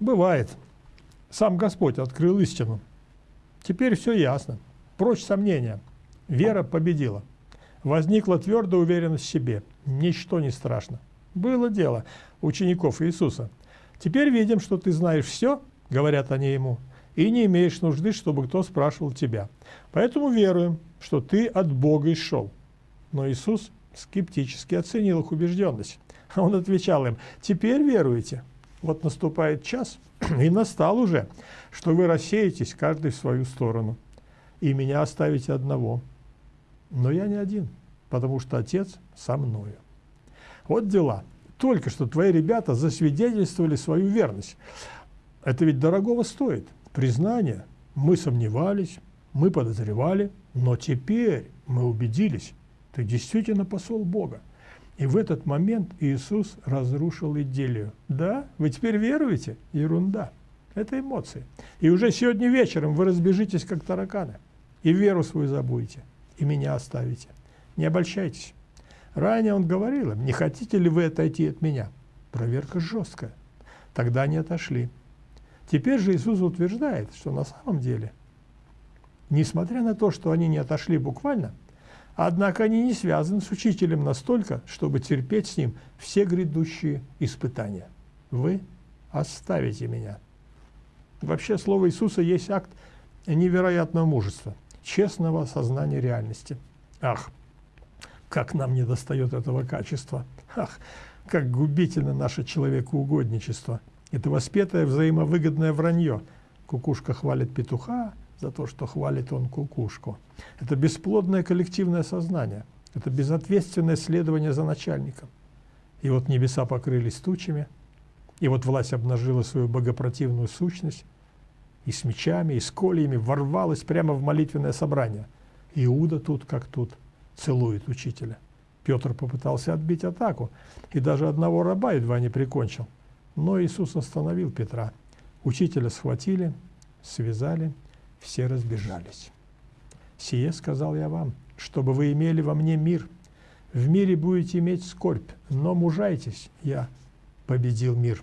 Бывает. Сам Господь открыл истину. Теперь все ясно. Прочь сомнения. Вера победила. Возникла твердая уверенность в себе. Ничто не страшно. Было дело учеников Иисуса. Теперь видим, что ты знаешь все, говорят они ему, и не имеешь нужды, чтобы кто спрашивал тебя. Поэтому веруем, что ты от Бога и шел. Но Иисус скептически оценил их убежденность. Он отвечал им, теперь веруете. Вот наступает час, и настал уже, что вы рассеетесь каждый в свою сторону, и меня оставите одного. Но я не один, потому что Отец со мною. Вот дела. Только что твои ребята засвидетельствовали свою верность. Это ведь дорогого стоит. Признание. Мы сомневались, мы подозревали, но теперь мы убедились, ты действительно посол Бога. И в этот момент Иисус разрушил идиллию. Да, вы теперь веруете? Ерунда. Это эмоции. И уже сегодня вечером вы разбежитесь, как тараканы. И веру свою забудете, и меня оставите. Не обольщайтесь. Ранее он говорил им, не хотите ли вы отойти от меня? Проверка жесткая. Тогда они отошли. Теперь же Иисус утверждает, что на самом деле, несмотря на то, что они не отошли буквально, Однако они не связаны с учителем настолько, чтобы терпеть с ним все грядущие испытания. Вы оставите меня. Вообще слово Иисуса есть акт невероятного мужества, честного осознания реальности. Ах, как нам не достает этого качества. Ах, как губительно наше человекоугодничество. Это воспетое взаимовыгодное вранье. Кукушка хвалит петуха, за то, что хвалит он кукушку. Это бесплодное коллективное сознание, это безответственное следование за начальником. И вот небеса покрылись тучами, и вот власть обнажила свою богопротивную сущность, и с мечами, и с кольями ворвалась прямо в молитвенное собрание. Иуда тут как тут целует учителя. Петр попытался отбить атаку, и даже одного раба едва не прикончил. Но Иисус остановил Петра. Учителя схватили, связали все разбежались. «Сие сказал я вам, чтобы вы имели во мне мир. В мире будете иметь скорбь, но мужайтесь, я победил мир».